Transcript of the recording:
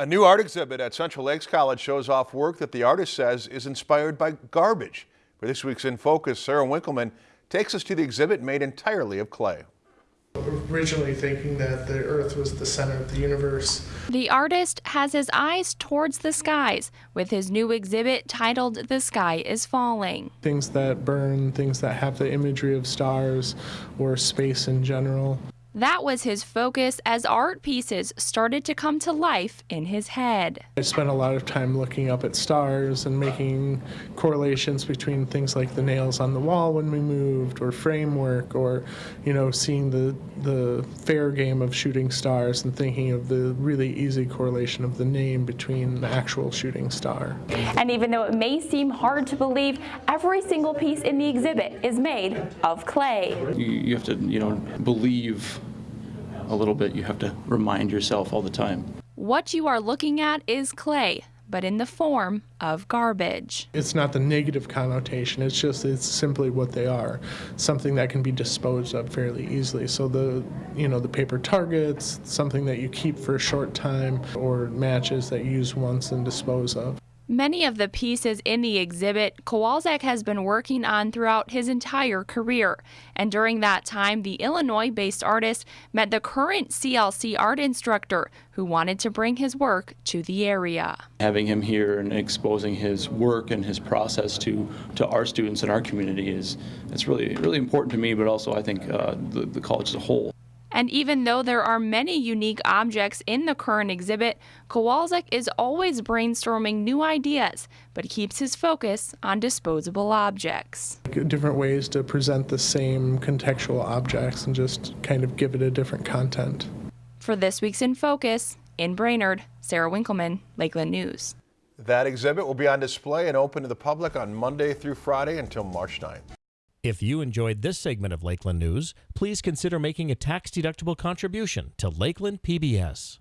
A new art exhibit at Central Lakes College shows off work that the artist says is inspired by garbage. For this week's In Focus, Sarah Winkleman takes us to the exhibit made entirely of clay. Originally thinking that the Earth was the center of the universe. The artist has his eyes towards the skies with his new exhibit titled The Sky is Falling. Things that burn, things that have the imagery of stars or space in general. That was his focus as art pieces started to come to life in his head. I spent a lot of time looking up at stars and making correlations between things like the nails on the wall when we moved or framework or you know seeing the the fair game of shooting stars and thinking of the really easy correlation of the name between the actual shooting star. And even though it may seem hard to believe, every single piece in the exhibit is made of clay. You, you have to, you know, believe a little bit. You have to remind yourself all the time. What you are looking at is clay, but in the form of garbage. It's not the negative connotation, it's just it's simply what they are. Something that can be disposed of fairly easily. So the you know, the paper targets, something that you keep for a short time or matches that you use once and dispose of. Many of the pieces in the exhibit Kowalczyk has been working on throughout his entire career, and during that time, the Illinois based artist met the current CLC art instructor who wanted to bring his work to the area. Having him here and exposing his work and his process to, to our students in our community is it's really, really important to me, but also I think uh, the, the college as a whole. And even though there are many unique objects in the current exhibit, Kowalczyk is always brainstorming new ideas, but keeps his focus on disposable objects. Different ways to present the same contextual objects and just kind of give it a different content. For this week's In Focus, in Brainerd, Sarah Winkleman, Lakeland News. That exhibit will be on display and open to the public on Monday through Friday until March 9th. If you enjoyed this segment of Lakeland News, please consider making a tax-deductible contribution to Lakeland PBS.